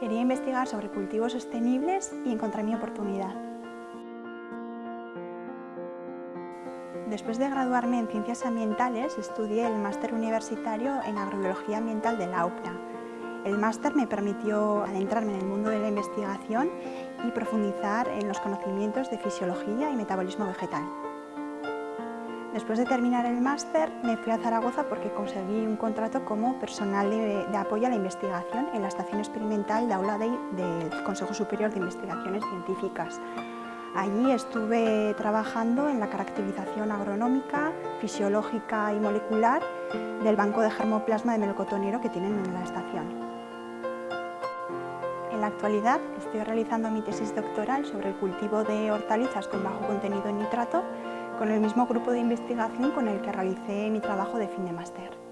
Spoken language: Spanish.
Quería investigar sobre cultivos sostenibles y encontré mi oportunidad. Después de graduarme en Ciencias Ambientales, estudié el máster universitario en Agrobiología Ambiental de la UPNA. El máster me permitió adentrarme en el mundo de la investigación y profundizar en los conocimientos de fisiología y metabolismo vegetal. Después de terminar el máster me fui a Zaragoza porque conseguí un contrato como personal de, apoyo a la investigación en la estación experimental de Aula del Consejo Superior de Investigaciones Científicas. Allí estuve trabajando en la caracterización agronómica, fisiológica y molecular del banco de germoplasma de melocotonero que tienen en la estación. En la actualidad estoy realizando mi tesis doctoral sobre el cultivo de hortalizas con bajo contenido en nitrato con el mismo grupo de investigación con el que realicé mi trabajo de fin de máster.